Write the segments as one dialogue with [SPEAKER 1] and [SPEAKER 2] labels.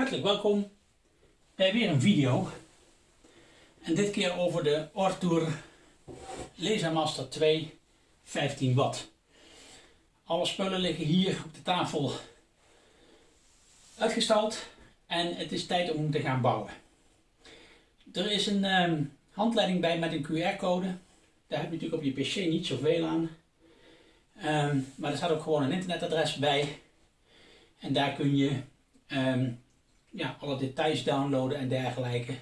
[SPEAKER 1] Hartelijk welkom bij weer een video. En dit keer over de Ortour Lasermaster 2 15 watt. Alle spullen liggen hier op de tafel uitgestald en het is tijd om te gaan bouwen. Er is een ehm, handleiding bij met een QR-code. Daar heb je natuurlijk op je pc niet zoveel aan. Ehm, maar er staat ook gewoon een internetadres bij. En daar kun je ehm, ja, alle details downloaden en dergelijke.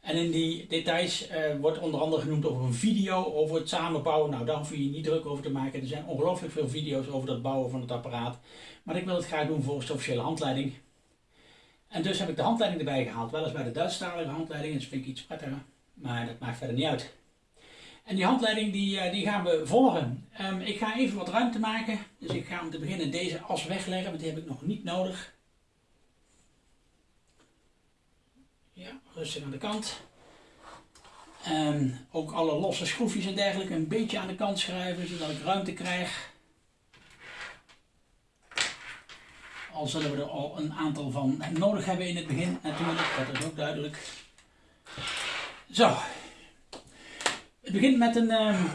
[SPEAKER 1] En in die details uh, wordt onder andere genoemd over een video over het samenbouwen. Nou, daar hoef je je niet druk over te maken. Er zijn ongelooflijk veel video's over het bouwen van het apparaat. Maar ik wil het graag doen volgens de officiële handleiding. En dus heb ik de handleiding erbij gehaald. Weliswaar de Duitsstalige handleiding, dat vind ik iets prettiger. Maar dat maakt verder niet uit. En die handleiding die, eh, die gaan we volgen. Um, ik ga even wat ruimte maken. Dus ik ga om te beginnen deze as wegleggen, want die heb ik nog niet nodig. Ja, rustig aan de kant. Ook alle losse schroefjes en dergelijke een beetje aan de kant schuiven, zodat ik ruimte krijg. Al zullen we er al een aantal van nodig hebben in het begin natuurlijk, dat is ook duidelijk. Zo, het begint met een um,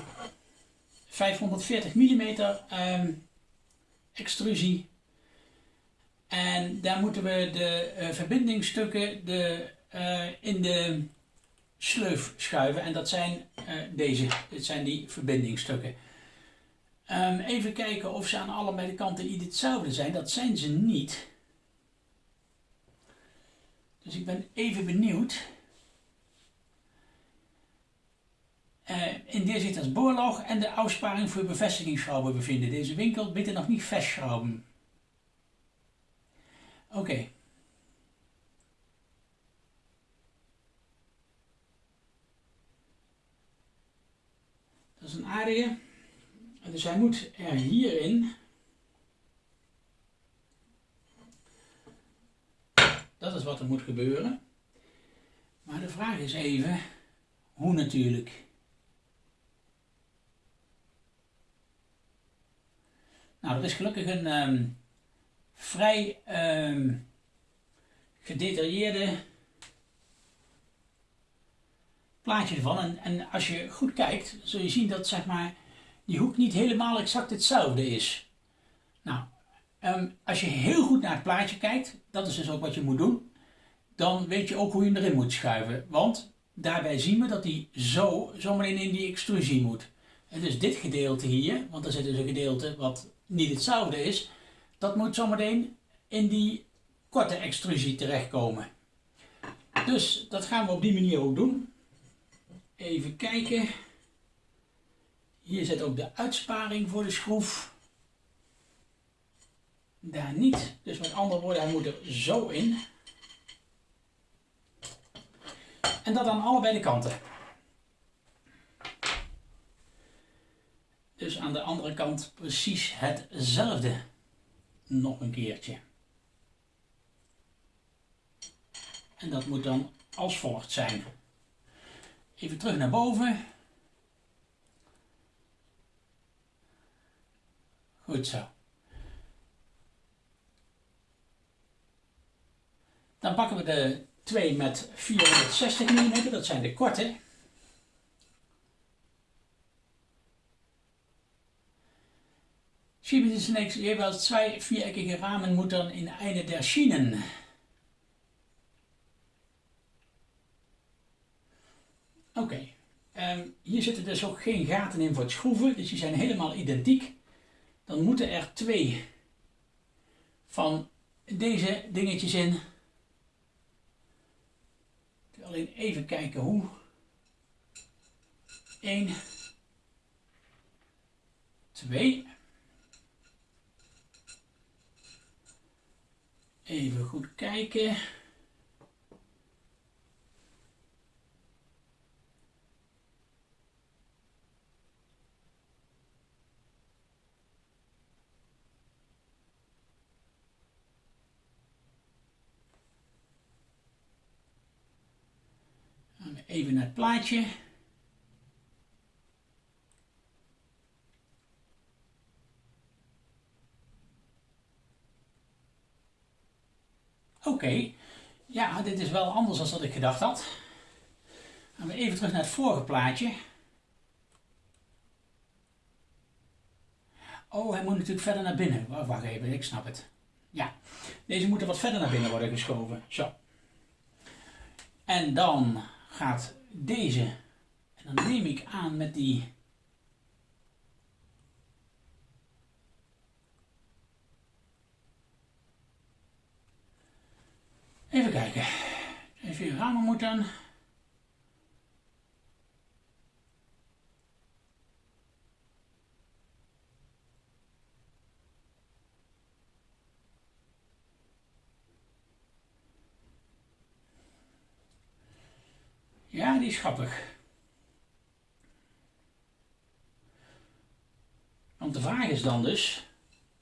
[SPEAKER 1] 540 mm extrusie. En daar moeten we de uh, verbindingsstukken de, in de sleuf schuiven. En dat zijn uh, deze. Dit zijn die verbindingsstukken. Um, even kijken of ze aan allebei de kanten iets hetzelfde zijn. Dat zijn ze niet. Dus ik ben even benieuwd. Uh, in deze zit als boorlog en de afsparing voor bevestigingsschrauben bevinden. Deze winkel bitte nog niet vastschrauben. Oké. Dat is een aardige. Dus hij moet er hierin. Dat is wat er moet gebeuren. Maar de vraag is even, hoe natuurlijk? Nou, er is gelukkig een um, vrij um, gedetailleerde plaatje ervan. En, en als je goed kijkt, zul je zien dat zeg maar, die hoek niet helemaal exact hetzelfde is. Nou, um, als je heel goed naar het plaatje kijkt, dat is dus ook wat je moet doen, dan weet je ook hoe je hem erin moet schuiven. Want daarbij zien we dat hij zo zometeen in die extrusie moet. En dus dit gedeelte hier, want er zit dus een gedeelte wat niet hetzelfde is, dat moet zometeen in die korte extrusie terechtkomen. Dus dat gaan we op die manier ook doen. Even kijken. Hier zit ook de uitsparing voor de schroef. Daar niet. Dus met andere woorden, hij moet er zo in. En dat aan allebei de kanten. Dus aan de andere kant precies hetzelfde. Nog een keertje. En dat moet dan als volgt zijn. Even terug naar boven. Goed zo. Dan pakken we de twee met 460 mm, dat zijn de korte. Schieben Sie zunächst jeweils zwei viereckige Rahmenmuttern in eine der Schienen. Oké, okay. Um, hier zitten dus ook geen gaten in voor het schroeven, dus die zijn helemaal identiek. Dan moeten er twee van deze dingetjes in. Alleen even kijken hoe. 1, 2. Even goed kijken. Even naar het plaatje. Oké, ja, dit is wel anders dan dat ik gedacht had. Gaan we even terug naar het vorige plaatje. Oh, hij moet natuurlijk verder naar binnen. Wacht even, ik snap het. Ja, deze moeten wat verder naar binnen worden geschoven. Zo. En dan gaat deze, en dan neem ik aan met die Even kijken. Even ramen moeten. Ja, die is grappig. Want de vraag is dan dus,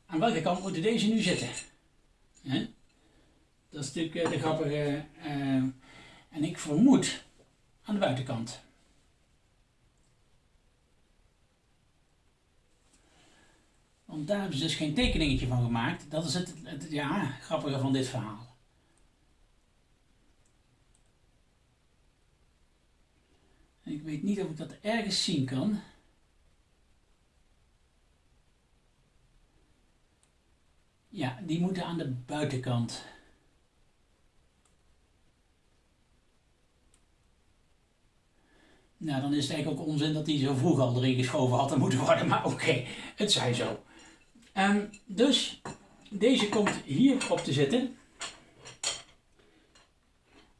[SPEAKER 1] aan welke kant moeten deze nu zitten? Dat is natuurlijk eh, de grappige. Uh, en ik vermoed aan de buitenkant. Want daar hebben ze dus geen tekeningetje van gemaakt. Dat is het, het ja, grappige van dit verhaal. Ik weet niet of ik dat ergens zien kan. Ja, die moeten aan de buitenkant. Nou, dan is het eigenlijk ook onzin dat hij zo vroeg al erin geschoven had moeten worden. Maar oké, het zij zo. Um, dus deze komt hier op te zitten.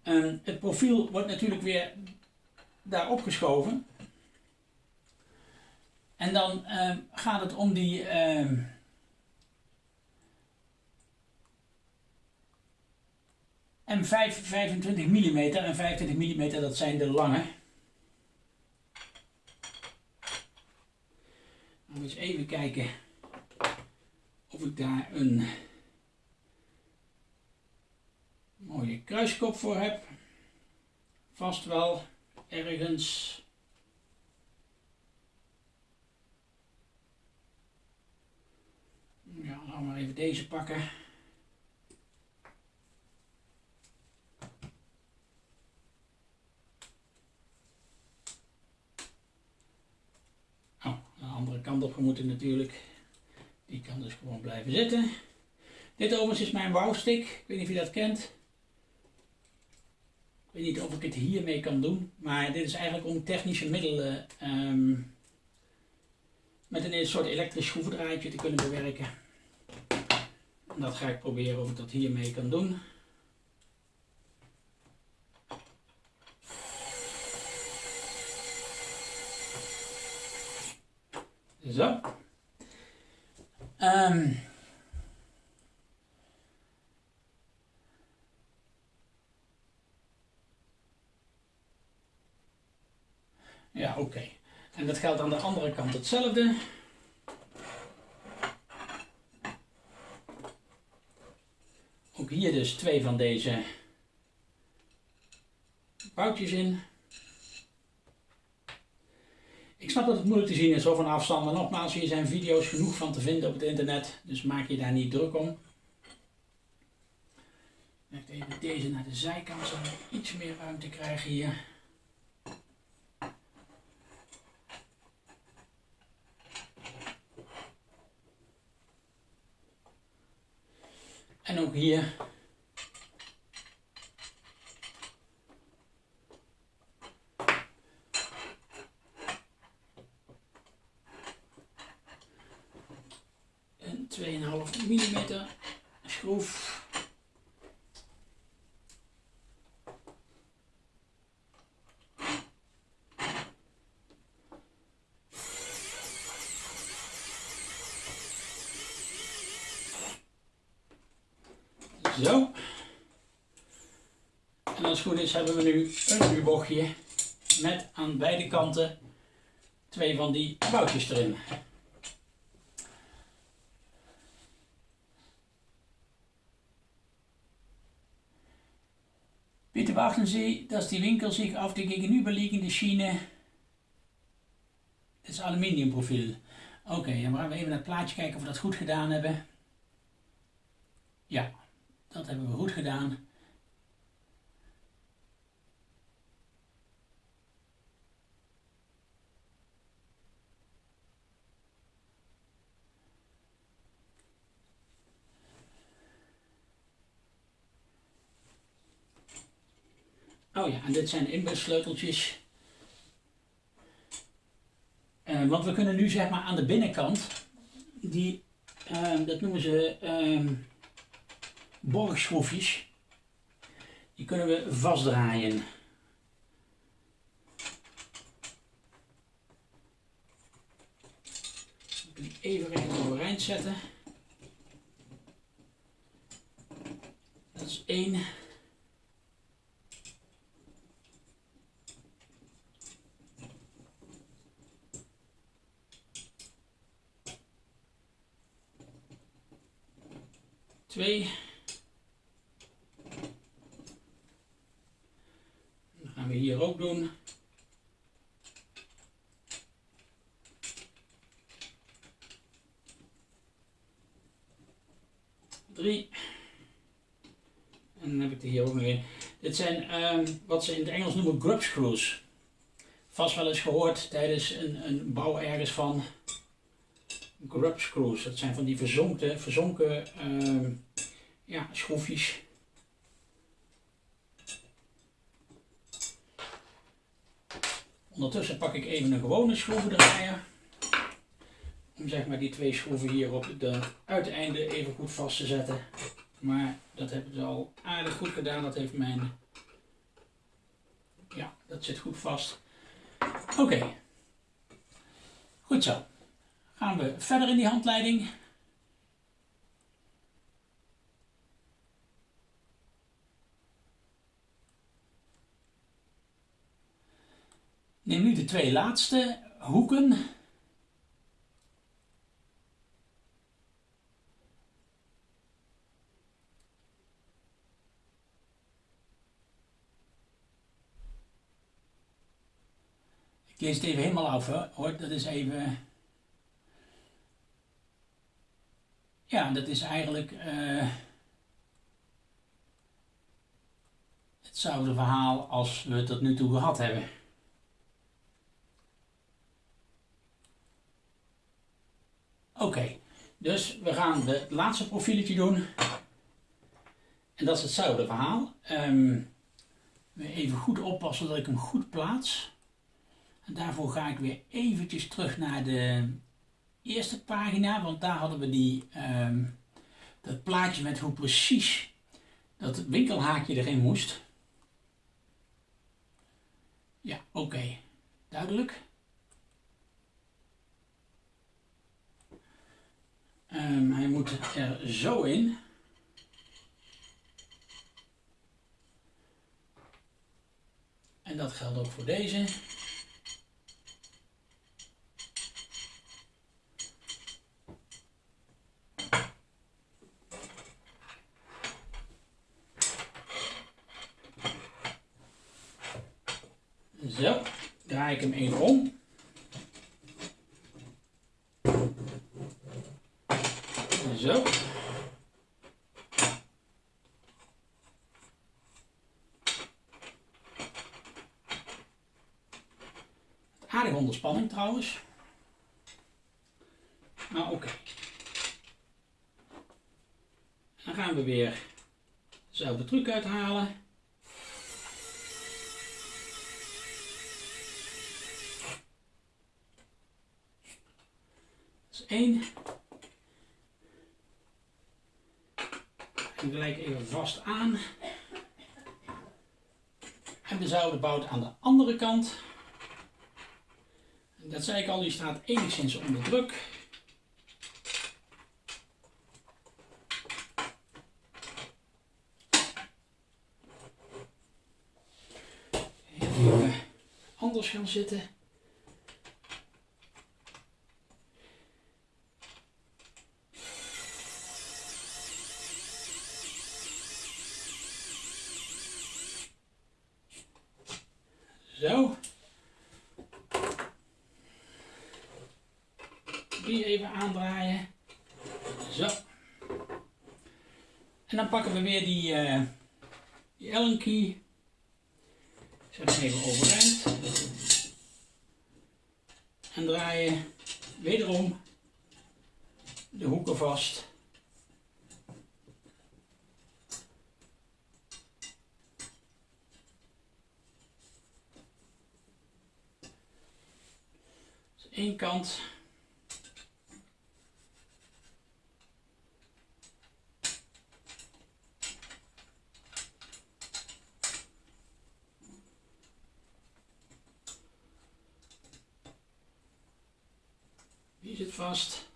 [SPEAKER 1] Um, het profiel wordt natuurlijk weer daar opgeschoven. En dan um, gaat het om die M5 25 mm en 25 mm dat zijn de lange. eens even kijken of ik daar een mooie kruiskop voor heb. Vast wel ergens. Ja, laten we maar even deze pakken. kant op moeten natuurlijk. Die kan dus gewoon blijven zitten. Dit overigens is mijn wouwstick. Ik weet niet of je dat kent. Ik weet niet of ik het hiermee kan doen. Maar dit is eigenlijk om technische middelen ehm, met een soort elektrisch schroevendraadje te kunnen bewerken. En dat ga ik proberen of ik dat hiermee kan doen. Zo. Um. Ja, oké. En dat geldt aan de andere kant hetzelfde. Ook hier dus twee van deze boutjes in. Ik snap dat het moeilijk te zien is zo van afstand, maar nogmaals, hier zijn video's genoeg van te vinden op het internet, dus maak je daar niet druk om. Even deze naar de zijkant, zodat we iets meer ruimte krijgen hier. En ook hier mm schroef. Zo. En als het goed is hebben we nu een U-bochtje met aan beide kanten twee van die boutjes erin. Bitte beachten Sie, dass die Winkel sich auf die gegenüberliegende Schiene des Aluminiumprofiel. Oké, dan gaan we even naar het plaatje kijken of we dat goed gedaan hebben. Ja, Dat hebben we goed gedaan. Oh ja, en dit zijn inbussleuteltjes. Uh, want we kunnen nu zeg maar aan de binnenkant, die, uh, dat noemen ze uh, borgschroefjes, die kunnen we vastdraaien. Even recht overeind zetten. Dat is één. Dat gaan we hier ook doen. Drie. En dan heb ik er hier ook nog een. Dit zijn um, wat ze in het Engels noemen grub screws. Vast wel eens gehoord tijdens een, een bouw ergens van grub screws. Dat zijn van die verzonken, verzonken uh, ja, schroefjes. Ondertussen pak ik even een gewone schroevendraaier. Om zeg maar die twee schroeven hier op de uiteinde even goed vast te zetten. Maar dat hebben ze al aardig goed gedaan. Dat heeft mijn... Ja, dat zit goed vast. Oké. Goed zo gaan we verder in die handleiding. Neem nu de twee laatste hoeken. Ik lees het even helemaal af hoor, dat is even... Ja, dat is eigenlijk uh, hetzelfde verhaal als we het tot nu toe gehad hebben. Oké, dus we gaan het laatste profieletje doen. En dat is hetzelfde verhaal. Um, even goed oppassen dat ik hem goed plaats. En daarvoor ga ik weer eventjes terug naar de eerste pagina, want daar hadden we die, um, dat plaatje met hoe precies dat winkelhaakje erin moest. Ja, oké. Duidelijk. Um, hij moet er zo in. En dat geldt ook voor deze. Zo, draai ik hem even om. Zo. Aardig onder spanning trouwens. Maar oké. Dan gaan we weer dezelfde truc uithalen. één. En gelijk even vast aan. En dezelfde bout aan de andere kant. Dat zei ik al, die staat enigszins onder druk. Even anders gaan zitten. Één kant. Die zit vast.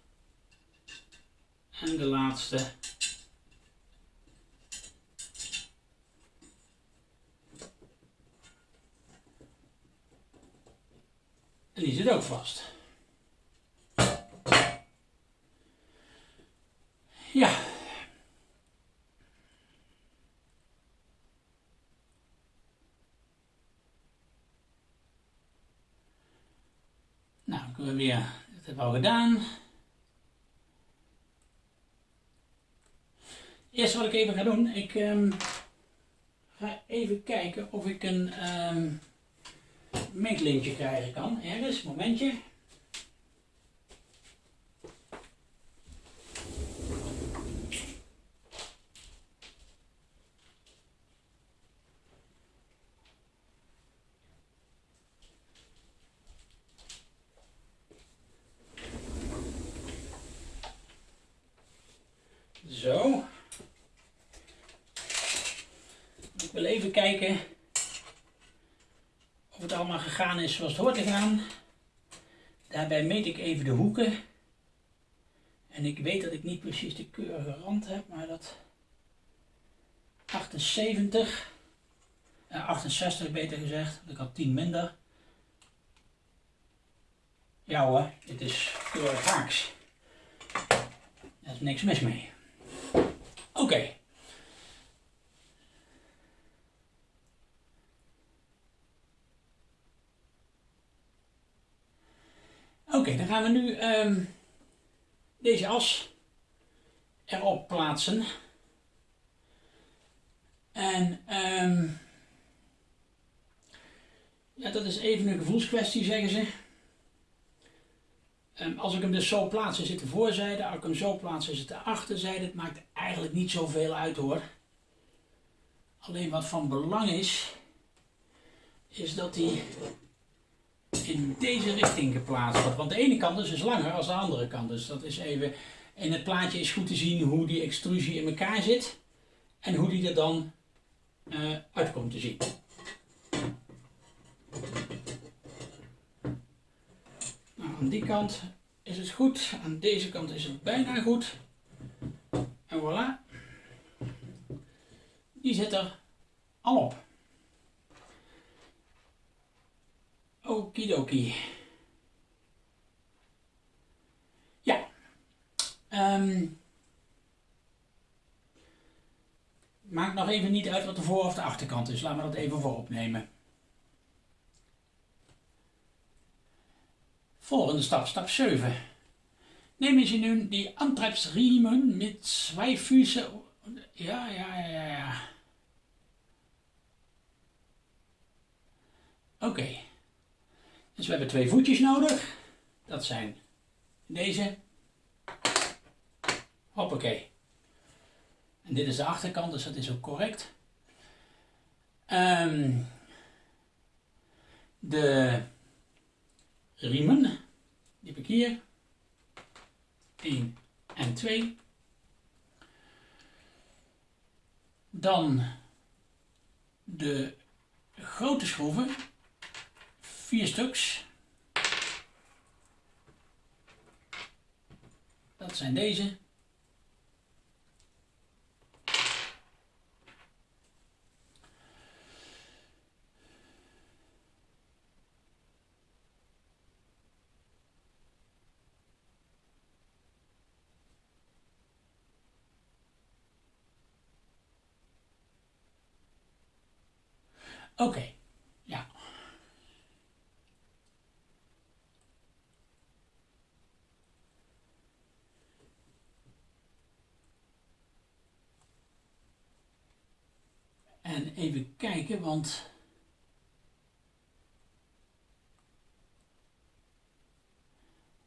[SPEAKER 1] En de laatste. En die zit ook vast. Ja. Nou, dan kunnen we hebben al gedaan. Eerst wat ik even ga doen, ik um, ga even kijken of ik een um, meetlintje krijgen kan. Ergens, momentje. Zo. Ik wil even kijken of het allemaal gegaan is zoals het hoort te gaan. Daarbij meet ik even de hoeken. En ik weet dat ik niet precies de keurige rand heb, maar dat 78, eh, 68 beter gezegd, ik had 10 minder. Ja hoor, dit is keurig haaks. Er is niks mis mee. Oké. Okay, dan gaan we nu um, deze as erop plaatsen. En um, ja, dat is even een gevoelskwestie, zeggen ze. Um, als ik hem dus zo plaats, zit de voorzijde. Als ik hem zo plaats, zit de achterzijde. Het maakt eigenlijk niet zoveel uit hoor. Alleen wat van belang is, is dat hij in deze richting geplaatst wordt. Want de ene kant is dus langer dan de andere kant. Dus dat is even. In het plaatje is goed te zien hoe die extrusie in elkaar zit. En hoe die er dan uh, uit komt te zien. Nou, aan die kant is het goed. Aan deze kant is het bijna goed. En voilà. Die zit er al op. Okidoki. Ja. Um, maakt nog even niet uit wat de voor- of de achterkant is. Laten we dat even voorop nemen. Volgende stap, stap 7. Nemen Sie nun die Antriebsriemen mit zwei. Ja, ja, ja, ja. Oké. Dus we hebben twee voetjes nodig. Dat zijn deze. Hoppakee. En dit is de achterkant, dus dat is ook correct. Um, de riemen, die heb ik hier. 1 en 2. Dan de grote schroeven, vier stuks. Dat zijn deze. Oké. ja. even kijken, want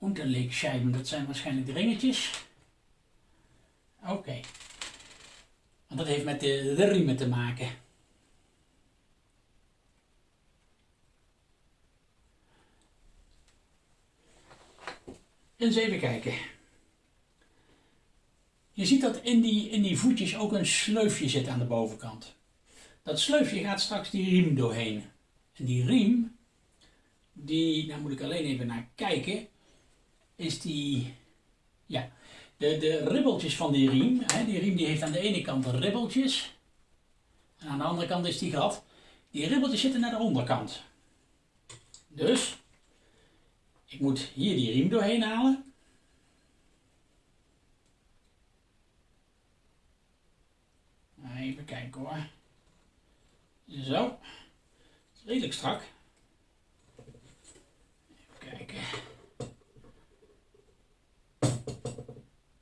[SPEAKER 1] Unterlegscheiben, dat zijn waarschijnlijk de ringetjes. Oké. Want dat heeft met de, de riemen te maken. Eens even kijken. Je ziet dat in die, in die voetjes ook een sleufje zit aan de bovenkant. Dat sleufje gaat straks die riem doorheen. En die riem, die, daar moet ik alleen even naar kijken, is die, ja, de, de ribbeltjes van die riem. Hè, die riem die heeft aan de ene kant ribbeltjes. En aan de andere kant is die glad. Die ribbeltjes zitten naar de onderkant. Dus, ik moet hier die riem doorheen halen. Even kijken hoor. Zo. Redelijk strak. Even kijken.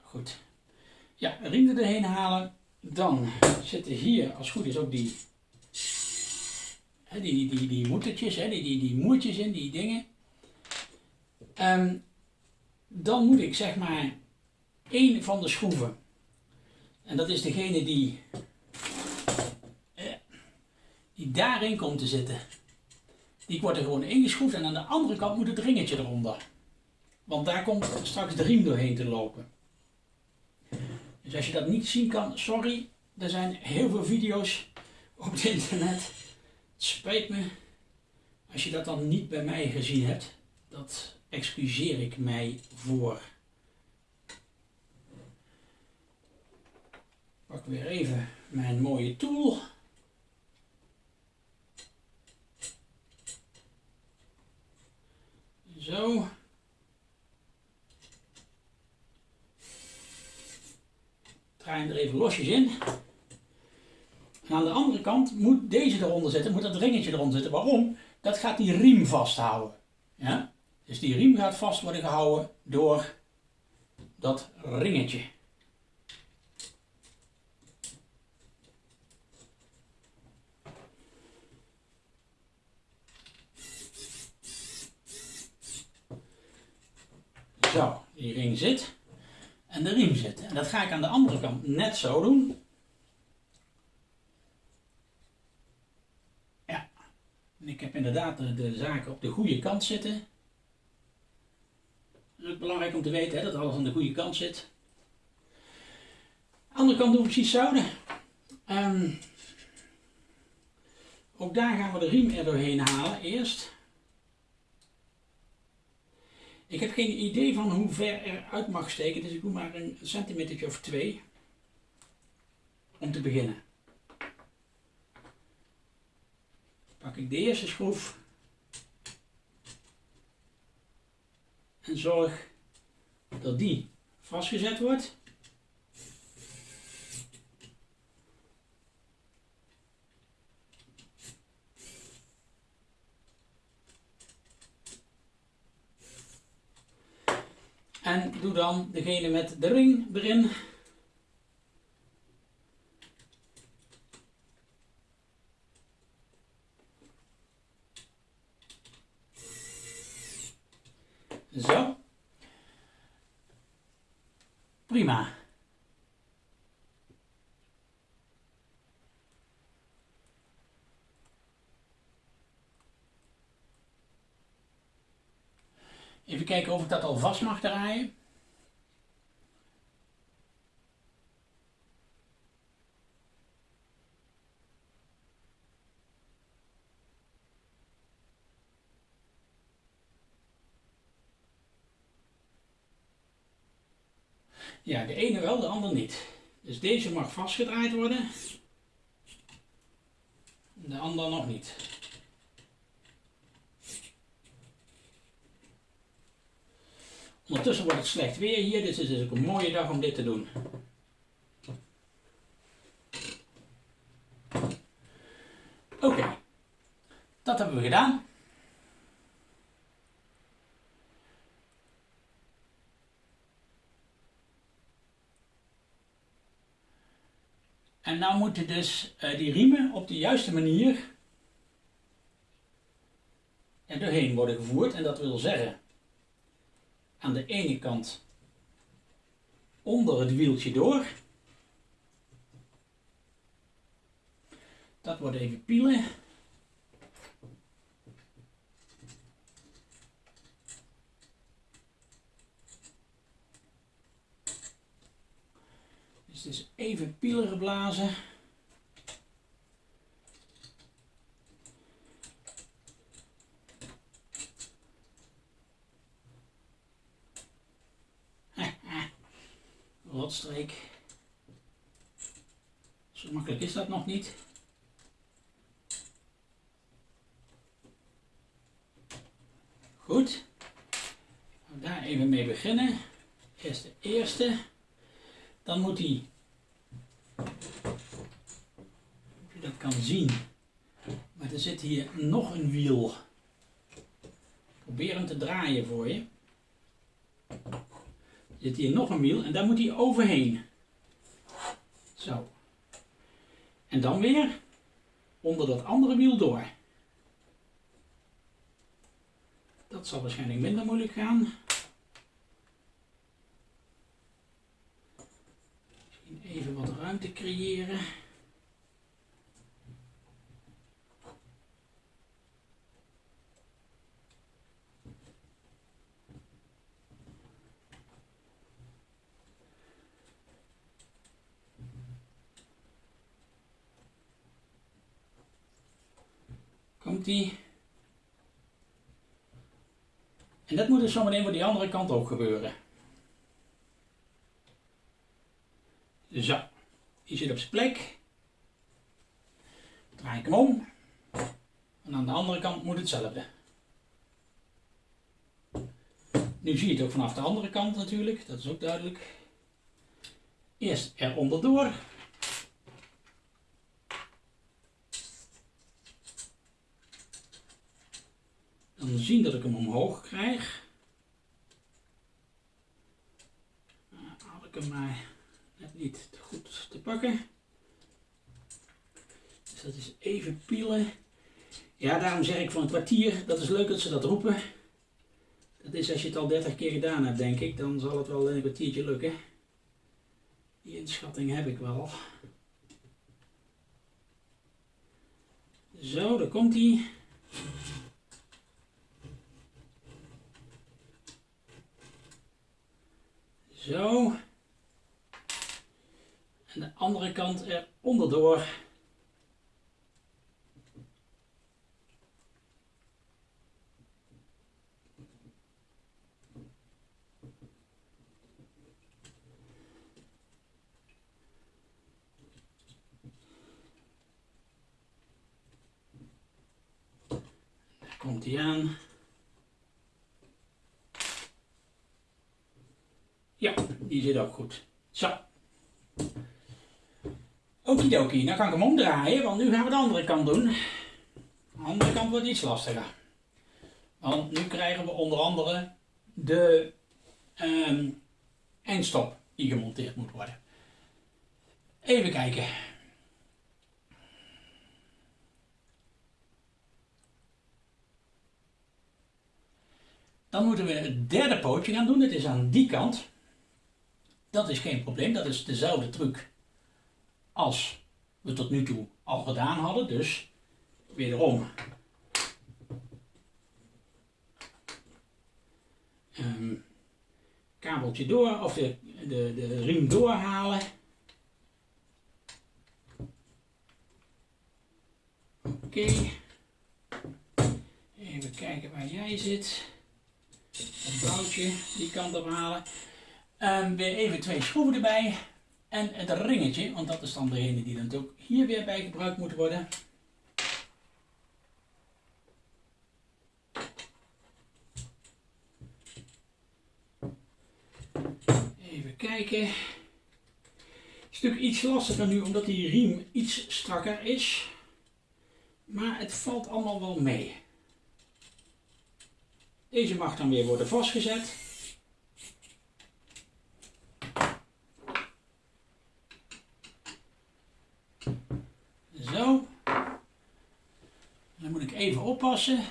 [SPEAKER 1] Goed. Ja, riem er doorheen halen. Dan zitten hier, als het goed is, ook die, die, die, die, die moedertjes, die, die, die moertjes in, die dingen. Um, dan moet ik zeg maar één van de schroeven. En dat is degene die die daarin komt te zitten. Die wordt er gewoon ingeschroefd en aan de andere kant moet het ringetje eronder. Want daar komt straks de riem doorheen te lopen. Dus als je dat niet zien kan, sorry. Er zijn heel veel video's op het internet. Het spijt me. Als je dat dan niet bij mij gezien hebt, dat excuseer ik mij voor. Pak weer even mijn mooie tool. Zo. Er even losjes in. Aan de andere kant moet deze eronder zitten, moet dat ringetje eronder zitten. Waarom? Dat gaat die riem vasthouden. Ja? Dus die riem gaat vast worden gehouden door dat ringetje. Zo, die ring zit. En de riem zit. En dat ga ik aan de andere kant net zo doen. Ja. En ik heb inderdaad de, zaken op de goede kant zitten. Dat is ook belangrijk om te weten hè, dat alles aan de goede kant zit. De andere kant doen we precies hetzelfde. Um, ook daar gaan we de riem er doorheen halen eerst. Ik heb geen idee van hoe ver er uit mag steken, dus ik doe maar een centimeter of twee om te beginnen. Pak ik de eerste schroef en zorg dat die vastgezet wordt. En doe dan degene met de ring erin. Zo. Prima. Even kijken of ik dat al vast mag draaien. Ja, de ene wel, de ander niet. Dus deze mag vastgedraaid worden. De ander nog niet. Ondertussen wordt het slecht weer hier, dus het is ook een mooie dag om dit te doen. Oké, dat hebben we gedaan. En nou moeten dus uh, die riemen op de juiste manier er doorheen worden gevoerd. En dat wil zeggen, aan de ene kant onder het wieltje door. Dat wordt even pielen. Dus is even pielen geblazen. Rotstreek. Zo makkelijk is dat nog niet. Goed. daar even mee beginnen. Eerst de eerste. Dan moet hij, je dat kan zien, maar er zit hier nog een wiel. Probeer hem te draaien voor je. Zit hier nog een wiel en daar moet hij overheen. Zo. En dan weer onder dat andere wiel door. Dat zal waarschijnlijk minder moeilijk gaan. Misschien even wat ruimte creëren. En dat moet dus zometeen voor die andere kant ook gebeuren. Zo, die zit op zijn plek. Draai ik hem om. En aan de andere kant moet hetzelfde. Nu zie je het ook vanaf de andere kant natuurlijk, dat is ook duidelijk. Eerst er onderdoor. Dan zien dat ik hem omhoog krijg. Uh, had ik hem maar net niet goed te pakken. Dus dat is even pielen. Ja, daarom zeg ik van een kwartier, dat is leuk dat ze dat roepen. Dat is als je het al 30 keer gedaan hebt, denk ik, dan zal het wel een kwartiertje lukken. Die inschatting heb ik wel. Zo, daar komt hij. Zo. En de andere kant er onderdoor. Daar komt hij aan. Ja, die zit ook goed. Zo. Okidoki, dan kan ik hem omdraaien, want nu gaan we de andere kant doen. De andere kant wordt iets lastiger. Want nu krijgen we onder andere de um, eindstop die gemonteerd moet worden. Even kijken. Dan moeten we het derde pootje gaan doen. Het is aan die kant. Dat is geen probleem, dat is dezelfde truc als we tot nu toe al gedaan hadden. Dus wederom um, kabeltje door of de, de, de riem doorhalen. Oké. Even kijken waar jij zit. Het boutje die kant op halen. Um, weer even twee schroeven erbij. En het ringetje, want dat is dan degene die dan ook hier weer bij gebruikt moet worden. Even kijken. Een stuk iets lastiger nu omdat die riem iets strakker is. Maar het valt allemaal wel mee. Deze mag dan weer worden vastgezet. zo. Dan moet ik even oppassen.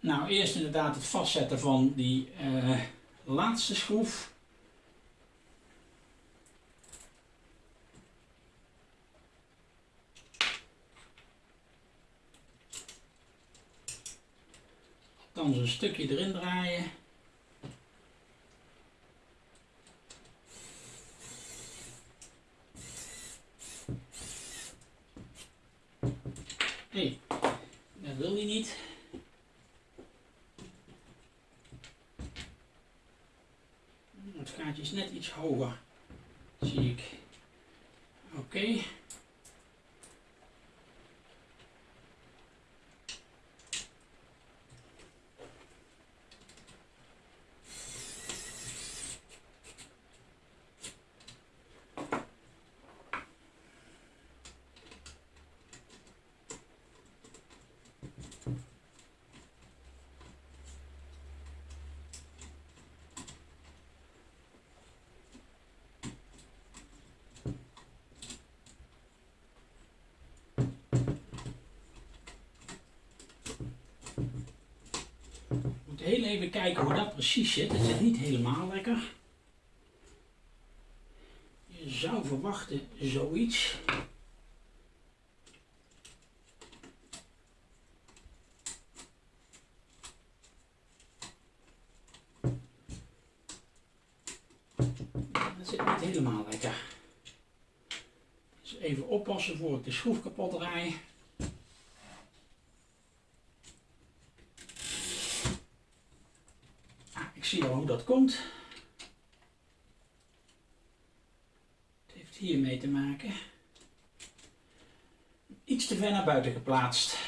[SPEAKER 1] Nou, eerst inderdaad het vastzetten van die uh, laatste schroef. Dan zo'n stukje erin draaien. Hey, dat wil hij niet. Het gaatje is net iets hoger, zie ik. Oké. heel even kijken hoe dat precies zit. Het zit niet helemaal lekker. Je zou verwachten zoiets. Dat zit niet helemaal lekker. Dus even oppassen voor ik de schroef kapot draai. zie al hoe komt. Het heeft hiermee te maken. Iets te ver naar buiten geplaatst.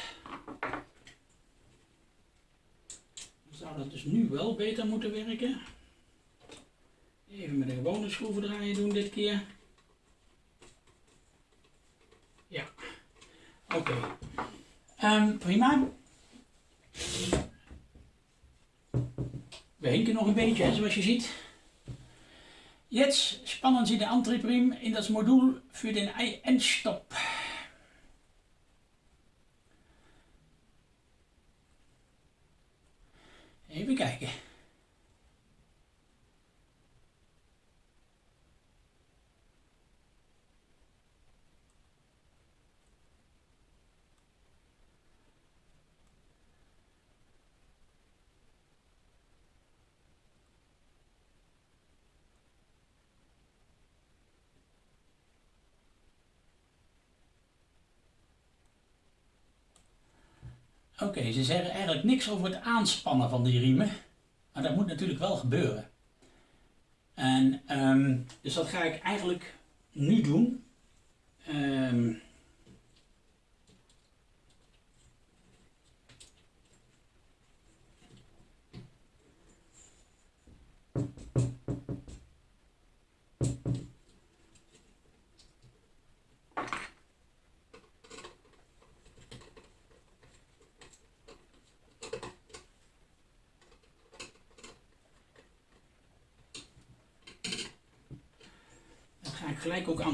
[SPEAKER 1] Dan zou dat dus nu wel beter moeten werken. Even met een gewone schroevendraaier doen dit keer. Ja, oké. Um, prima. We nog een beetje, zoals je ziet. Jetzt spannen Sie den Antriebsriemen in das Modul für den Endstopp. Even kijken. Oké, ze zeggen eigenlijk niks over het aanspannen van die riemen. Maar dat moet natuurlijk wel gebeuren. En um, dus dat ga ik eigenlijk nu doen. Um,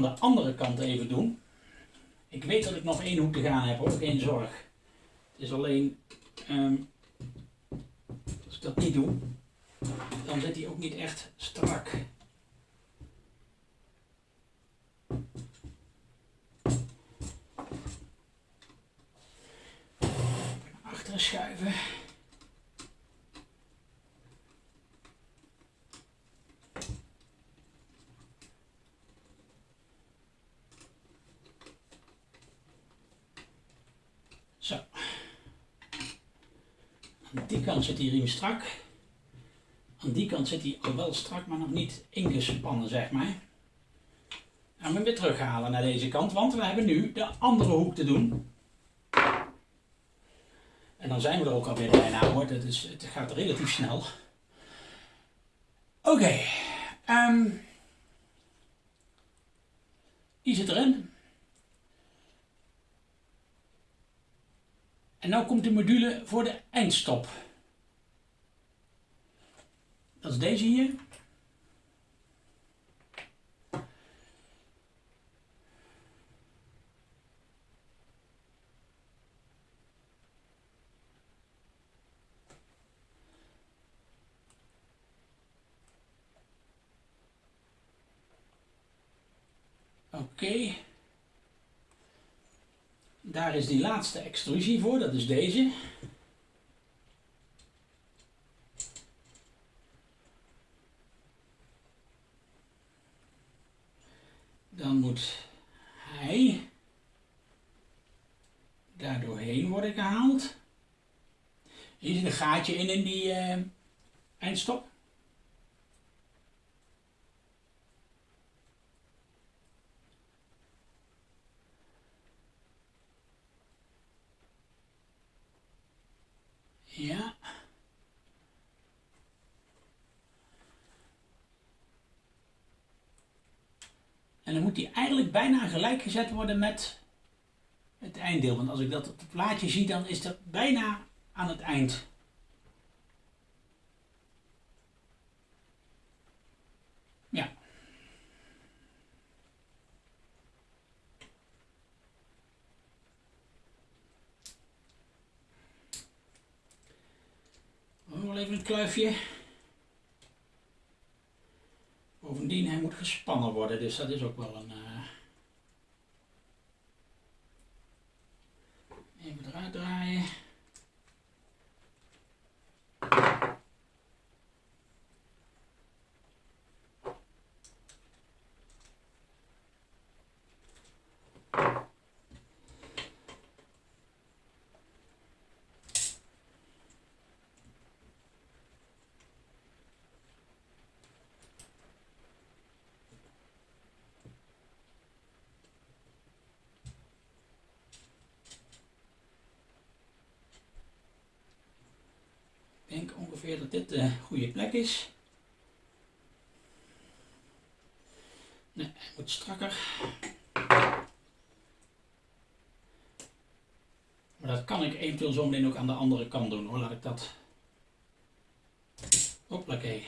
[SPEAKER 1] de andere kant even doen. Ik weet dat ik nog één hoek te gaan heb hoor, geen zorg. Het is alleen, um, als ik dat niet doe, dan zit hij ook niet echt strak. Achteren schuiven. die kant zit die riem strak. Aan die kant zit hij al wel strak, maar nog niet ingespannen, zeg maar. Gaan we weer terughalen naar deze kant, want we hebben nu de andere hoek te doen. En dan zijn we er ook alweer bijna hoor, dat is, het gaat relatief snel. Oké, okay, ehm, die zit erin. En nu komt de module voor de eindstop. Dat is deze hier. Oké. Daar is die laatste extrusie voor, dat is deze. Dan hij daar doorheen worden gehaald. Hier zit een gaatje in in die uh, eindstop. Ja. En dan moet die eigenlijk bijna gelijk gezet worden met het einddeel. Want als ik dat op het plaatje zie, dan is dat bijna aan het eind. Ja. Nog even een kluifje. Bovendien, hij moet gespannen worden, dus dat is ook wel een... Uh... Even eruit draaien. Denk ongeveer dat dit de goede plek is. Nee, hij moet strakker. Maar dat kan ik eventueel zo meteen ook aan de andere kant doen hoor. Laat ik dat. Hoppakee.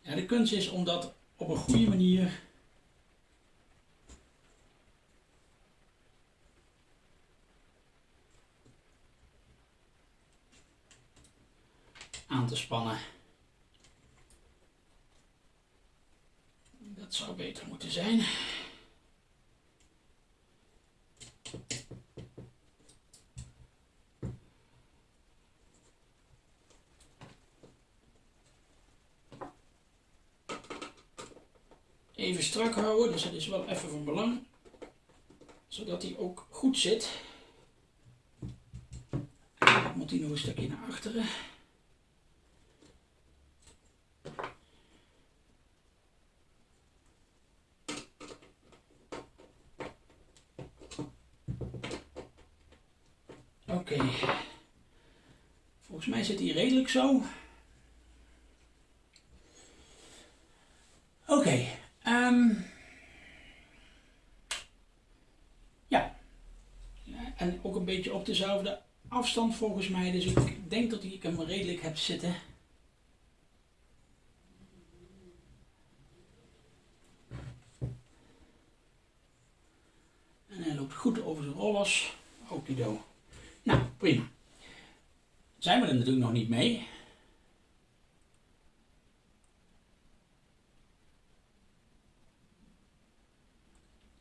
[SPEAKER 1] Ja, de kunst is om dat op een goede manier aan te spannen. Dat zou beter moeten zijn. Even strak houden, dus dat is wel even van belang. Zodat hij ook goed zit. Moet hij nog een stukje naar achteren. Oké. Volgens mij zit hij redelijk zo. Oké. Ehm. ja. En ook een beetje op dezelfde afstand volgens mij. Dus ik denk dat ik hem redelijk heb zitten. En hij loopt goed over zijn rollers. Okido. Nou, prima. Zijn we er natuurlijk nog niet mee.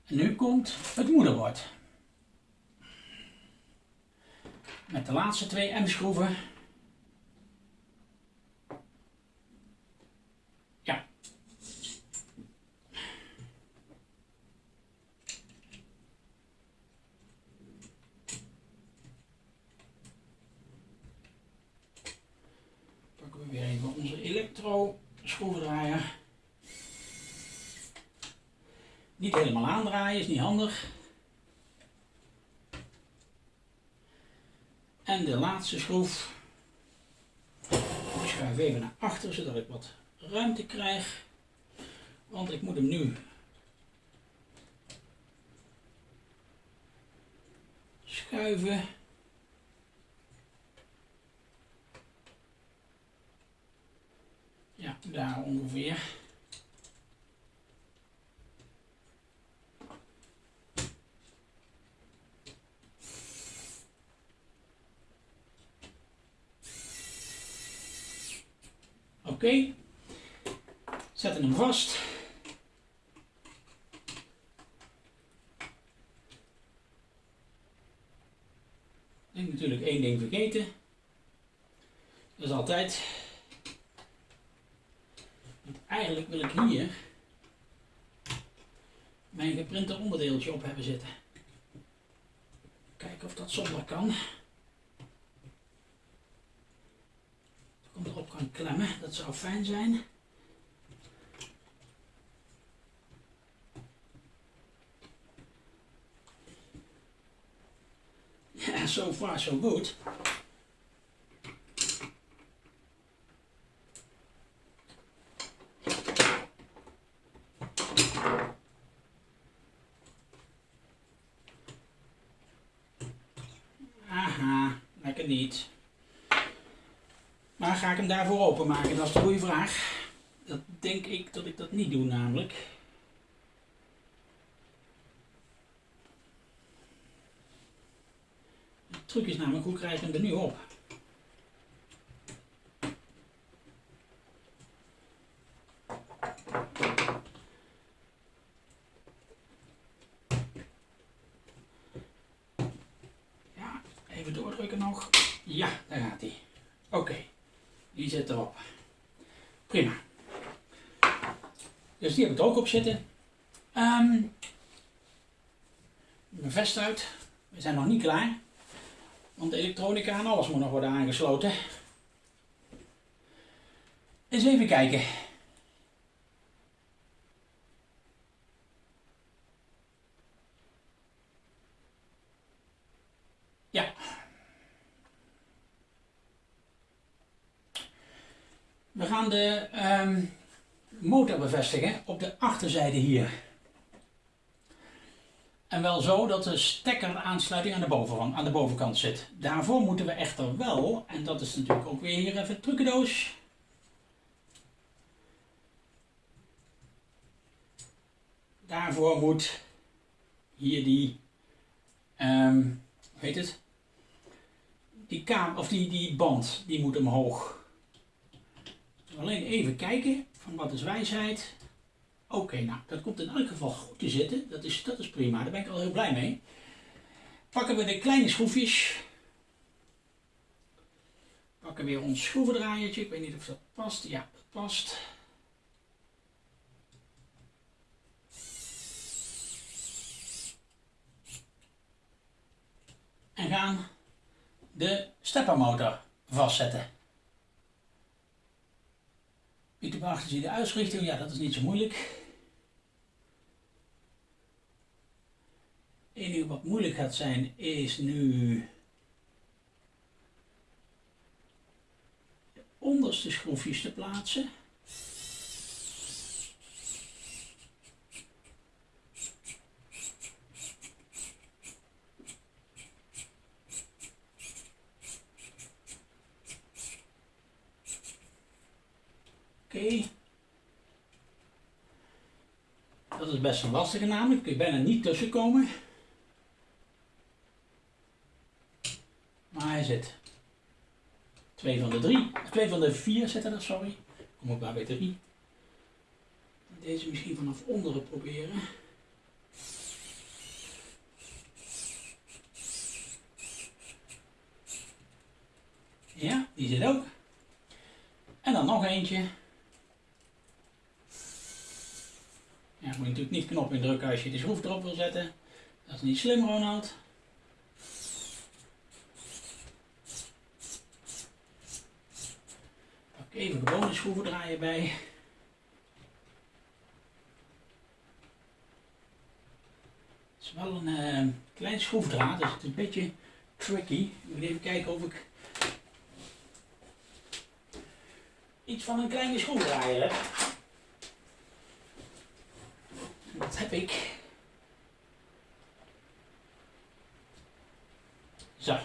[SPEAKER 1] En nu komt het moederbord. Met de laatste twee M-schroeven schroevendraaier. Niet helemaal aandraaien, is niet handig. En de laatste schroef. Ik schuif even naar achter zodat ik wat ruimte krijg. Want ik moet hem nu schuiven. Daar ongeveer. Oké, okay. zetten hem vast. Ik natuurlijk één ding vergeten. Dat is altijd. Eigenlijk wil ik hier mijn geprinte onderdeeltje op hebben zitten. Kijken of dat zonder kan. Dat ik hem erop kan klemmen, dat zou fijn zijn. Ja, so far so good. Niet. Maar ga ik hem daarvoor openmaken? Dat is de goede vraag. Dat denk ik dat ik dat niet doe namelijk. De truc is namelijk, hoe krijg ik hem er nu op? Ja, even doordrukken nog. Ja, daar gaat hij. Oké, die zit erop. Prima. Dus die heb ik er ook op zitten. Um, mijn vest uit. We zijn nog niet klaar. Want de elektronica en alles moet nog worden aangesloten. Eens even kijken. Ja. We gaan de um, motor bevestigen op de achterzijde hier. En wel zo dat de stekkeraansluiting aan de, bovenkant, aan de bovenkant zit. Daarvoor moeten we echter wel, en dat is natuurlijk ook weer hier even trucendoos. Daarvoor moet hier die, um, hoe heet het? Die, kaam, of die, die band, die moet omhoog. Alleen even kijken van wat is wijsheid. Oké, nou, dat komt in elk geval goed te zitten. Dat is, dat is prima, daar ben ik al heel blij mee. Pakken we de kleine schroefjes. Pakken weer ons schroevendraaiertje. Ik weet niet of dat past. Ja, dat past. En gaan de steppermotor vastzetten. Pieter Bachter zie de uitrichting. Ja, dat is niet zo moeilijk. Het enige wat moeilijk gaat zijn is nu de onderste schroefjes te plaatsen. Oké. Dat is best een lastige namelijk, kun je bijna niet tussenkomen. Maar hij zit. Twee van de drie, twee van de vier zitten er, sorry. Kom op bij drie. Deze misschien vanaf onderen proberen. Ja, die zit ook. En dan nog eentje. Ja, moet je natuurlijk niet knop indrukken als je de schroef erop wil zetten. Dat is niet slim, Ronald. Pak even gewone schroeven draaien bij. Het is wel een uh, klein schroefdraad, dus het is een beetje tricky. Ik moet even kijken of ik iets van een kleine schroevendraaier heb. Dat heb ik. Zo.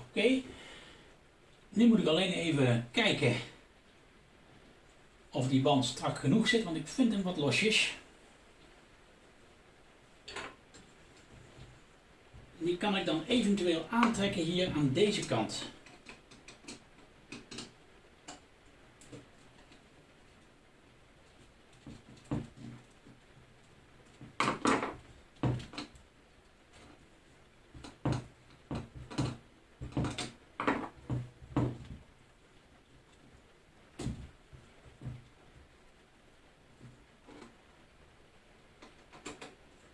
[SPEAKER 1] Oké. Nu moet ik alleen even kijken of die band strak genoeg zit, want ik vind hem wat losjes. Kan ik dan eventueel aantrekken hier aan deze kant.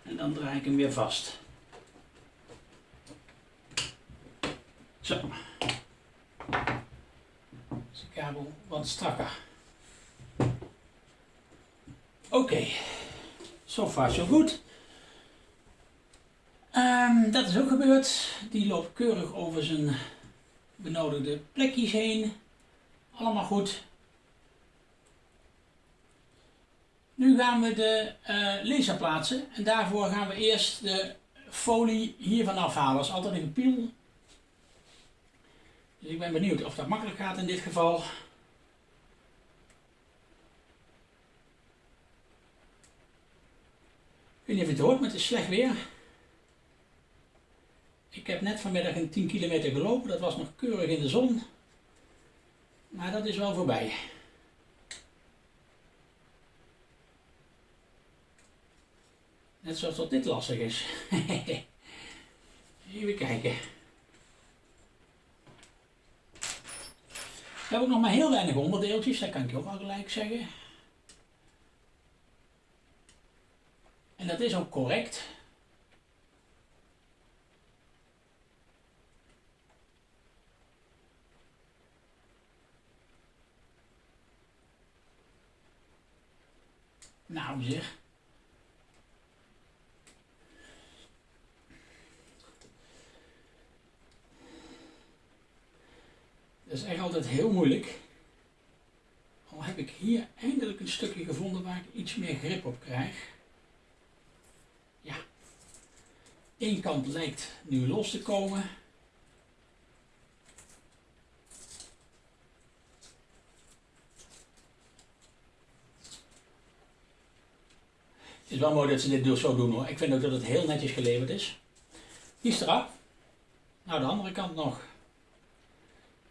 [SPEAKER 1] En dan draai ik hem weer vast. Zo. Is kabel wat strakker. Oké. Zo far zo goed. Ehm, dat is ook gebeurd. Die loopt keurig over zijn benodigde plekjes heen. Allemaal goed. Nu gaan we de uh, laser plaatsen en daarvoor gaan we eerst de folie hiervan afhalen. Dat is altijd een piel. Dus ik ben benieuwd of dat makkelijk gaat in dit geval. Ik weet niet of je het hoort, maar het is slecht weer. Ik heb net vanmiddag een 10 kilometer gelopen, dat was nog keurig in de zon. Maar dat is wel voorbij. Net zoals dat dit lastig is. Even kijken. We hebben ook nog maar heel weinig onderdeeltjes, dat kan ik ook al gelijk zeggen. En dat is ook correct. Nou zeg. Dat is echt altijd heel moeilijk. Al heb ik hier eindelijk een stukje gevonden waar ik iets meer grip op krijg. Ja. Eén kant lijkt nu los te komen. Het is wel mooi dat ze dit zo doen hoor. Ik vind ook dat het heel netjes geleverd is. Die is. Nou, de andere kant nog.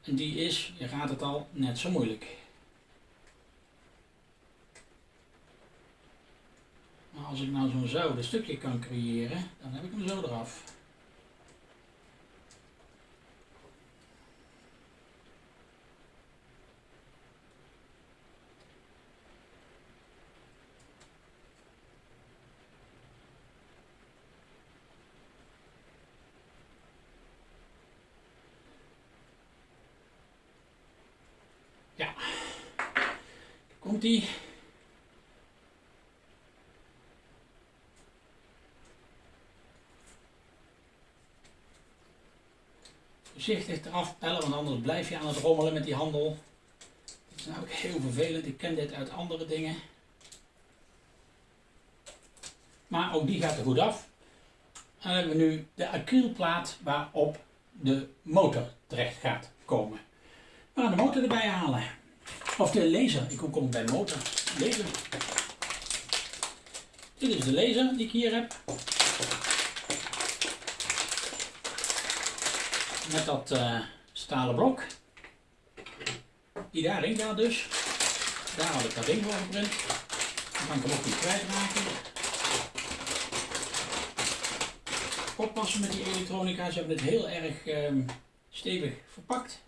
[SPEAKER 1] En die is, je gaat het al, net zo moeilijk. Maar als ik nou zo'n zouden stukje kan creëren, dan heb ik hem zo eraf. Ja. Komt ie. Voorzichtig eraf pellen, want anders blijf je aan het rommelen met die handel. Dat is nou ook heel vervelend. Ik ken dit uit andere dingen. Maar ook die gaat er goed af. Dan hebben we nu de acrylplaat waarop de motor terecht gaat komen. We gaan de motor erbij halen. Of de laser. Ik kom bij motor. Laser. Dit is de laser die ik hier heb. Met dat uh, stalen blok. Die daarin gaat dus. Daar had ik dat ding voor geprint. Dan kan ik hem ook niet kwijtraken. Oppassen met die elektronica. Ze hebben het heel erg um, stevig verpakt.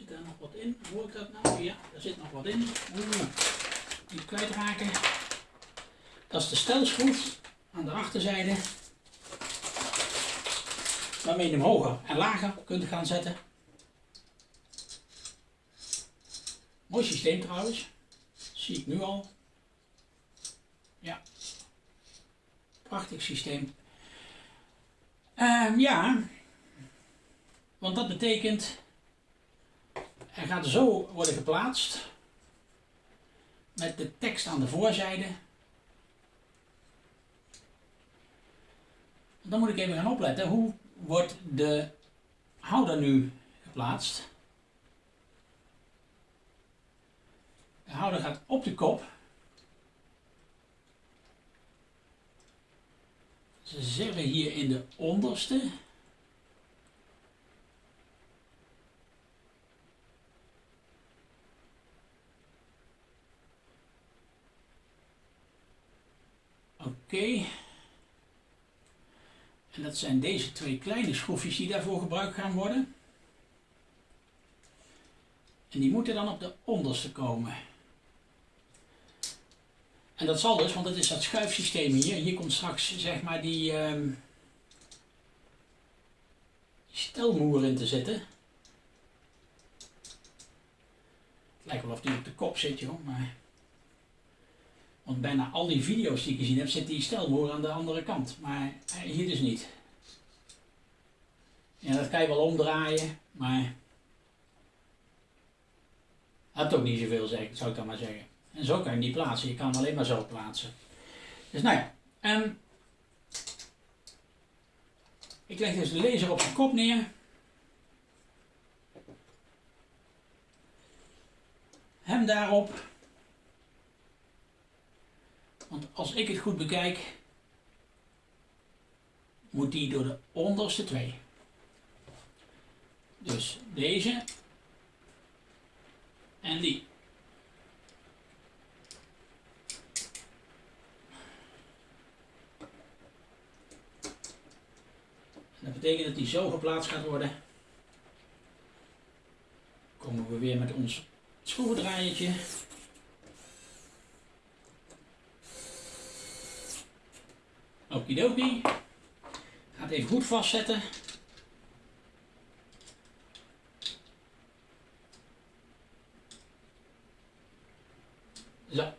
[SPEAKER 1] Zit daar nog wat in? Hoor ik dat nou? Ja, daar zit nog wat in. Niet kwijtraken. Dat is de stelschroef aan de achterzijde. Waarmee je hem hoger en lager kunt gaan zetten. Mooi systeem trouwens. zie ik nu al. Ja. Prachtig systeem. Uh, ja. Want dat betekent hij gaat zo worden geplaatst. Met de tekst aan de voorzijde. Dan moet ik even gaan opletten. Hoe wordt de houder nu geplaatst? De houder gaat op de kop. Ze zeggen hier in de onderste. Oké. En dat zijn deze twee kleine schroefjes die daarvoor gebruikt gaan worden. En die moeten dan op de onderste komen. En dat zal dus, want het is dat schuifsysteem hier. Hier komt straks zeg maar die, um, die stelmoer in te zitten. Het lijkt wel of die op de kop zit joh, maar... Want bijna al die video's die ik gezien heb, zit die stelmoer aan de andere kant. Maar eh, hier dus niet. Ja, dat kan je wel omdraaien, maar... Dat ook niet zoveel, zou ik dan maar zeggen. En zo kan je niet plaatsen. Je kan hem alleen maar zo plaatsen. Dus nou ja. Um, ik leg dus de laser op zijn kop neer. Hem daarop. Want als ik het goed bekijk, moet die door de onderste twee. Dus deze en die. Dat betekent dat die zo geplaatst gaat worden. Komen we weer met ons schroevendraaiertje. Okidoki. Gaat even goed vastzetten. Zo.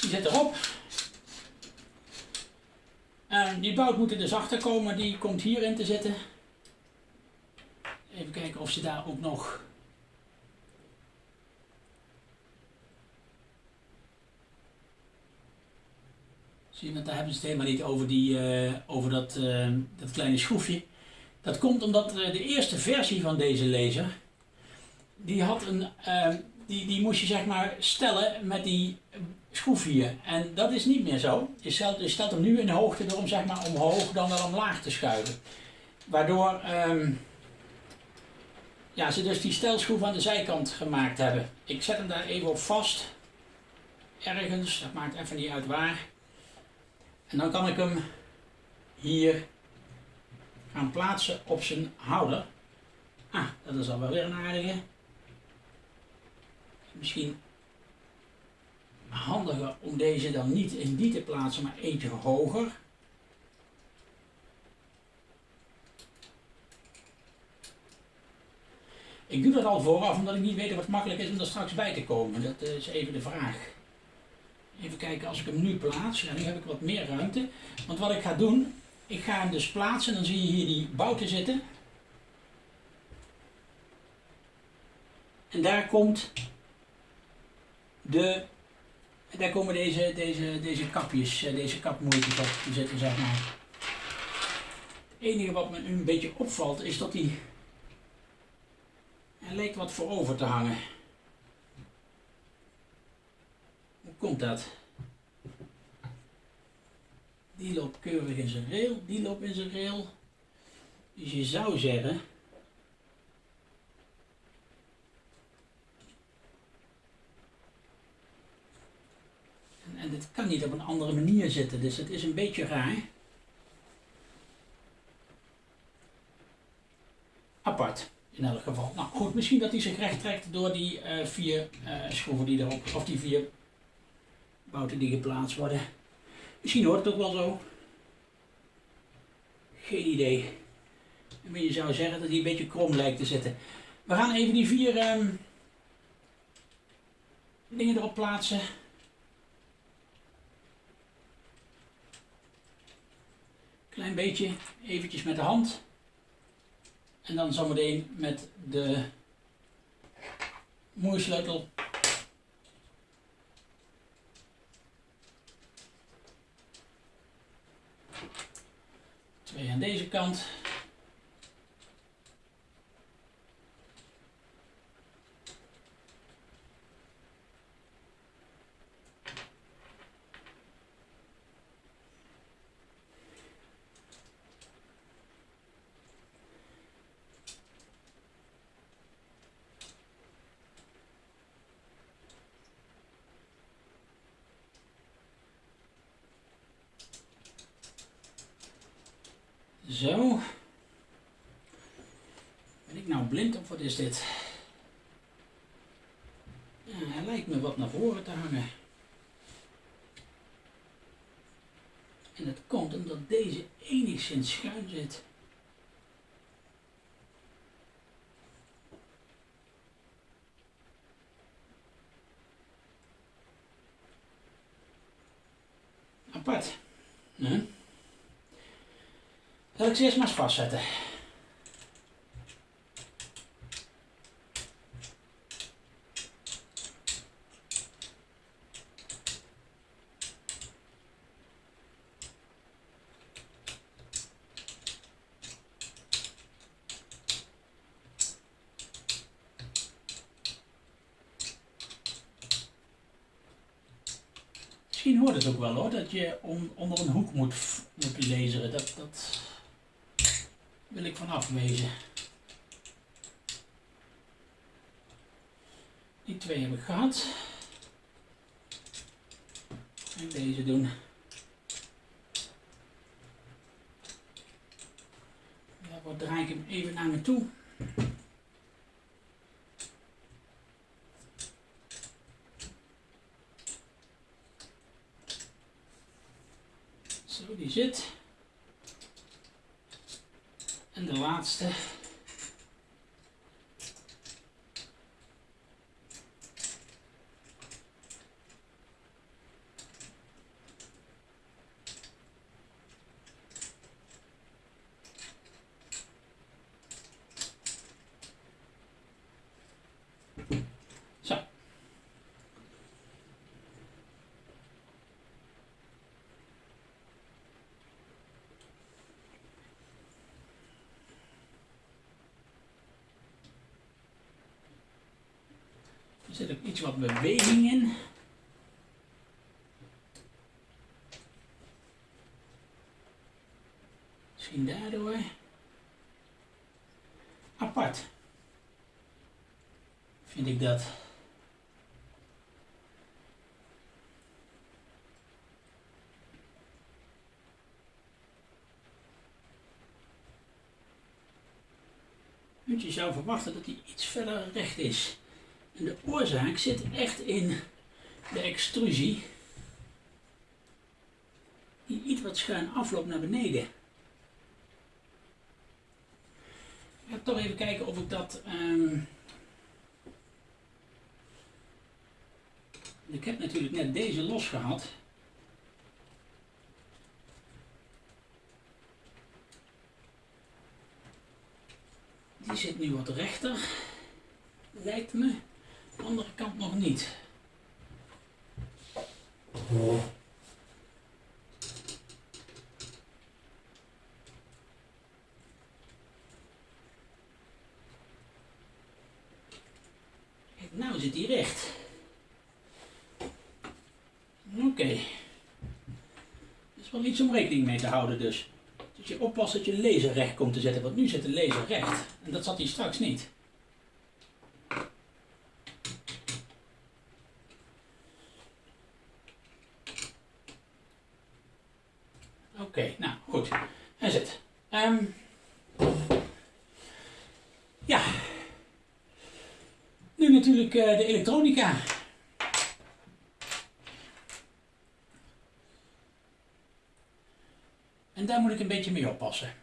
[SPEAKER 1] Die zit erop. En die bout moet er dus achter komen, die komt hierin te zitten. Even kijken of ze daar ook nog Zie daar hebben ze het helemaal niet over, die, uh, over dat, uh, dat kleine schroefje. Dat komt omdat uh, de eerste versie van deze laser, die, had een, die, die moest je zeg maar stellen met die schroef hier. En dat is niet meer zo. Je stelt, je hem nu in hoogte door zeg maar omhoog dan wel omlaag te schuiven. Waardoor um, ja, ze dus die stelschroef aan de zijkant gemaakt hebben. Ik zet hem daar even op vast. Ergens, dat maakt even niet uit waar. En dan kan ik hem hier gaan plaatsen op zijn houder. Ah, dat is al wel weer een aardige. Misschien handiger om deze dan niet in die te plaatsen, maar eentje hoger. Ik doe dat al vooraf omdat ik niet weet of het makkelijk is om er straks bij te komen. Dat is even de vraag. Even kijken, als ik hem nu plaats, ja, nu heb ik wat meer ruimte. Want wat ik ga doen, ik ga hem dus plaatsen, dan zie je hier die bouten zitten. En daar komt de daar komen deze, deze, deze kapjes, eh, deze kapmoertjes op te zitten, zeg maar. Het enige wat me nu een beetje opvalt is dat die... Er lijkt wat voorover te hangen. Hoe komt dat? Die loopt keurig in zijn rail, die loopt in zijn rail. Dus je zou zeggen En dit kan niet op een andere manier zitten, dus het is een beetje raar. Apart, in elk geval. Nou goed, misschien dat hij zich recht trekt door die uh, vier uh, schroeven die erop, of die vier bouten die geplaatst worden. Misschien hoort het ook wel zo. Geen idee. Maar je zou zeggen dat hij een beetje krom lijkt te zitten. We gaan even die vier um, dingen erop plaatsen. Klein beetje, eventjes met de hand. En dan zometeen met de moersleutel. Twee aan deze kant. Zo. Ben ik nou blind of wat is dit? Ja, hij lijkt me wat naar voren te hangen. En dat komt omdat deze enigszins schuin zit. Apart. Hm? Zal ik ze eerst maar eens vastzetten. Misschien hoort het ook wel hoor, dat je on- onder een hoek moet, moet laseren. Dat, dat ik van afwezen. Die twee heb ik gehad. En deze doen. Daarvoor draai ik hem even naar me toe. Zo, die zit. En de laatste. Zo. Er zit ook iets wat beweging in. Misschien daardoor. Apart. Vind ik dat. Je zou verwachten dat hij iets verder recht is. De oorzaak zit echt in de extrusie. Die iets wat schuin afloopt naar beneden. Ik ga toch even kijken of ik dat. ehm, Ik heb natuurlijk net deze los gehad. Die zit nu wat rechter, lijkt me. De andere kant nog niet. Kijk, nou zit die recht. Oké. Dat is wel iets om rekening mee te houden dus. Dus je oppast dat je laser recht komt te zetten, want nu zit de laser recht. En dat zat hij straks niet. Oké, nou goed. Hij zit. Ehm, ja. Nu natuurlijk eh, de elektronica. En daar moet ik een beetje mee oppassen.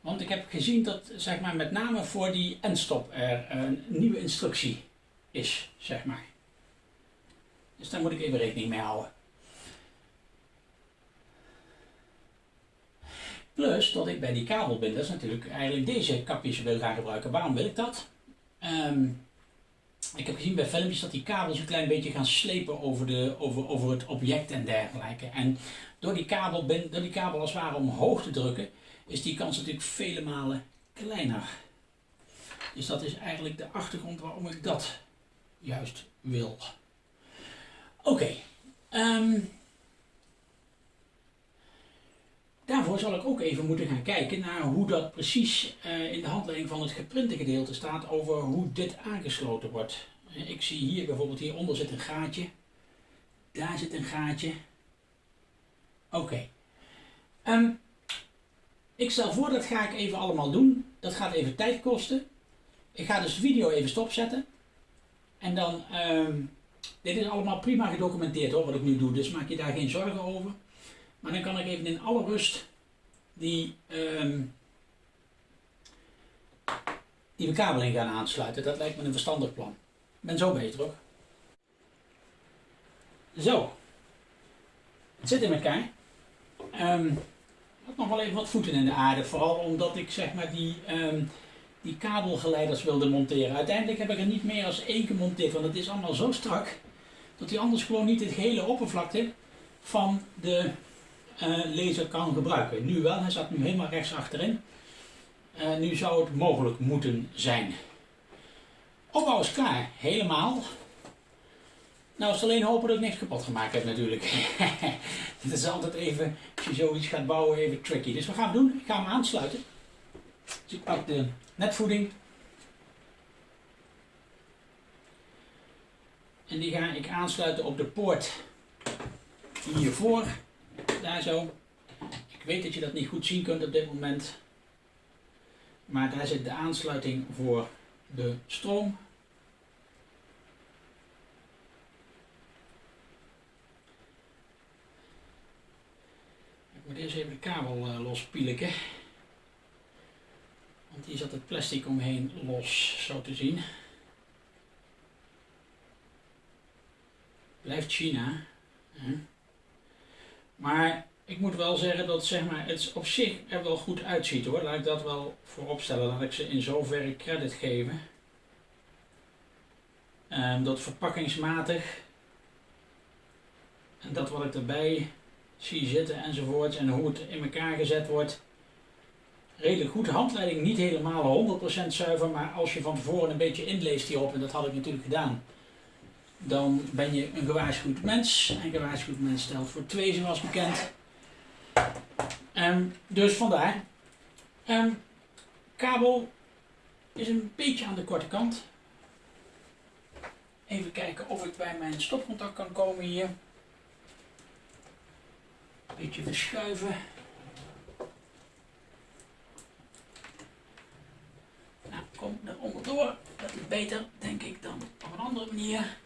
[SPEAKER 1] Want ik heb gezien dat zeg maar, met name voor die endstop er een nieuwe instructie is, zeg maar. Dus daar moet ik even rekening mee houden. Plus dat ik bij die kabelbinders natuurlijk eigenlijk deze kapjes wil gaan gebruiken. Waarom wil ik dat? Ehm, ik heb gezien bij filmpjes dat die kabels een klein beetje gaan slepen over, de, over, over het object en dergelijke. En door die, kabel, door die kabel als het ware omhoog te drukken, is die kans natuurlijk vele malen kleiner. Dus dat is eigenlijk de achtergrond waarom ik dat juist wil. Oké. Ehm, daarvoor zal ik ook even moeten gaan kijken naar hoe dat precies uh, in de handleiding van het geprinte gedeelte staat over hoe dit aangesloten wordt. Ik zie hier bijvoorbeeld hieronder zit een gaatje. Daar zit een gaatje. Oké. Ehm, ik stel voor dat ga ik even allemaal doen. Dat gaat even tijd kosten. Ik ga dus de video even stopzetten. En dan, um, dit is allemaal prima gedocumenteerd hoor, wat ik nu doe. Dus maak je daar geen zorgen over. Maar dan kan ik even in alle rust die, um, die bekabeling gaan aansluiten. Dat lijkt me een verstandig plan. Ik ben zo beter hoor. Zo. Het zit in elkaar. Um, had nog wel even wat voeten in de aarde. Vooral omdat ik zeg maar die, um, die kabelgeleiders wilde monteren. Uiteindelijk heb ik er niet meer als één gemonteerd. Want het is allemaal zo strak. Dat hij anders gewoon niet het hele oppervlakte van de laser kan gebruiken. Nu wel, hij zat nu helemaal rechts achterin. Uh, nu zou het mogelijk moeten zijn. Opbouw is klaar, helemaal. Nou, is alleen hopen dat ik niks kapot gemaakt heb natuurlijk. Dit is altijd even, als je zoiets gaat bouwen, even tricky. Dus wat gaan we doen? Ik ga hem aansluiten. Dus ik pak de netvoeding. En die ga ik aansluiten op de poort hiervoor. Daar zo. Ik weet dat je dat niet goed zien kunt op dit moment. Maar daar zit de aansluiting voor de stroom. Ik moet eerst even de kabel uh, lospielen. Want hier zat het plastic omheen los, zo te zien. Blijft China. Maar ik moet wel zeggen dat zeg maar, het op zich er wel goed uitziet hoor. Laat ik dat wel voorop stellen. Laat ik ze in zoverre credit geven. Um, dat verpakkingsmatig. En dat wat ik erbij zie zitten enzovoort. En hoe het in elkaar gezet wordt. Redelijk goed. Handleiding niet helemaal 100% zuiver. Maar als je van tevoren een beetje inleest hierop. En dat had ik natuurlijk gedaan. Dan ben je een gewaarschuwd mens. En gewaarschuwd mens stelt voor twee zoals bekend. Um, dus vandaar. Um, kabel is een beetje aan de korte kant. Even kijken of ik bij mijn stopcontact kan komen hier. Beetje verschuiven. Nou, kom er onderdoor. Dat is beter, denk ik, dan op een andere manier.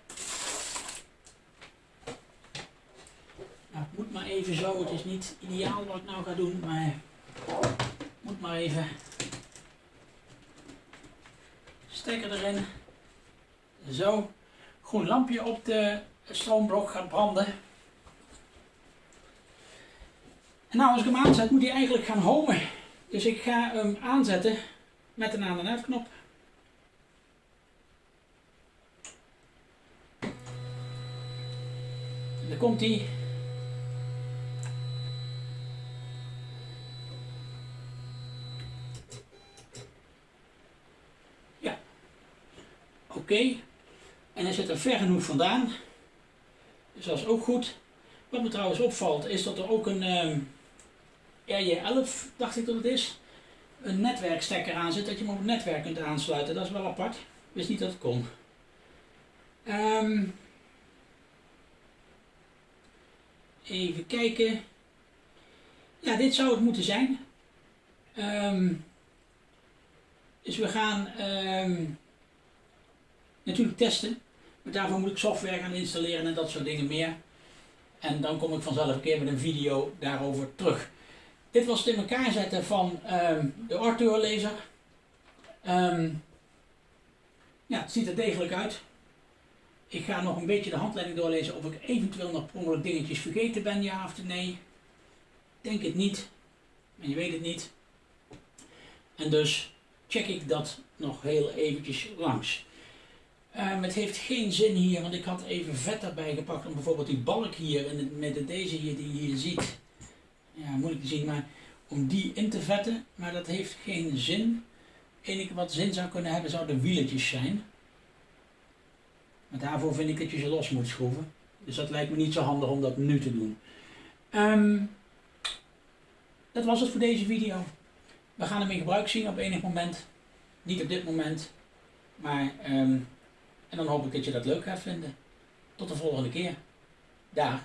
[SPEAKER 1] Het moet maar even zo. Het is niet ideaal wat ik nou ga doen, maar moet maar even. Stekker erin. Zo. Groen lampje op de stroomblok gaat branden. En nou, als ik hem aanzet, moet hij eigenlijk gaan homen. Dus ik ga hem aanzetten met een aan- en uitknop. Dan komt hij. Oké. En hij zit er ver genoeg vandaan. Dus dat is ook goed. Wat me trouwens opvalt is dat er ook een ehm, RJ11, dacht ik dat het is, een netwerkstekker aan zit dat je hem op het netwerk kunt aansluiten. Dat is wel apart. Wist niet dat het kon. Um, even kijken. Ja, dit zou het moeten zijn. Um, dus we gaan natuurlijk testen. Maar daarvoor moet ik software gaan installeren en dat soort dingen meer. En dan kom ik vanzelf een keer met een video daarover terug. Dit was het in elkaar zetten van um, de Arthur laser. Um, ja, het ziet er degelijk uit. Ik ga nog een beetje de handleiding doorlezen of ik eventueel nog per dingetjes vergeten ben, ja of nee. Denk het niet, maar je weet het niet. En dus check ik dat nog heel eventjes langs. Ehm, het heeft geen zin hier, want ik had even vet erbij gepakt om bijvoorbeeld die balk hier, het, met deze hier die je hier ziet, ja moeilijk te zien, maar om die in te vetten, maar dat heeft geen zin. Enige wat zin zou kunnen hebben zou de wieletjes zijn. Maar daarvoor vind ik dat je ze los moet schroeven. Dus dat lijkt me niet zo handig om dat nu te doen. Ehm, dat was het voor deze video. We gaan hem in gebruik zien op enig moment. Niet op dit moment. Maar, ehm, en dan hoop ik dat je dat leuk gaat vinden. Tot de volgende keer. Dag.